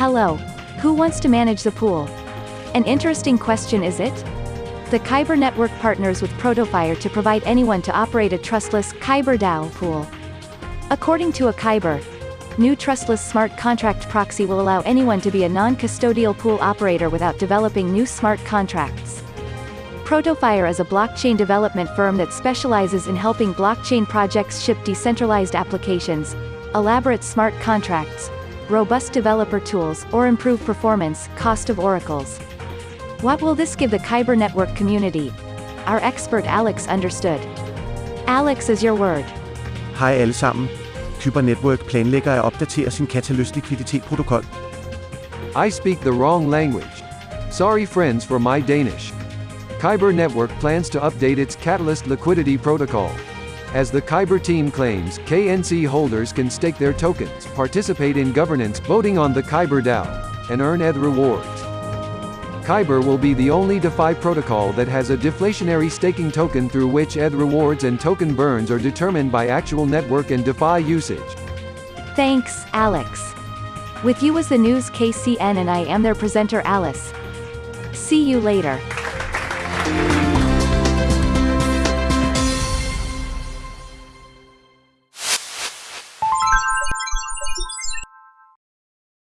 Hello. Who wants to manage the pool? An interesting question is it? The Kyber network partners with Protofire to provide anyone to operate a trustless Kyber DAO pool. According to a Kyber, new trustless smart contract proxy will allow anyone to be a non-custodial pool operator without developing new smart contracts. Protofire is a blockchain development firm that specializes in helping blockchain projects ship decentralized applications, elaborate smart contracts, robust developer tools, or improve performance, cost of oracles. What will this give the Kyber network community? Our expert Alex understood. Alex is your word. Hej alle sammen. Kyber Network planlægger at opdatere sin Katalyst likviditetsprotokol. I speak the wrong language. Sorry friends for my Danish. Kyber Network plans to update its Katalyst liquidity protocol. As the Kyber team claims, KNC holders can stake their tokens, participate in governance voting on the Kyber DAO, and earn ETH rewards. Kyber will be the only DeFi protocol that has a deflationary staking token through which ETH rewards and token burns are determined by actual network and DeFi usage. Thanks, Alex. With you was the news KCN and I am their presenter Alice. See you later.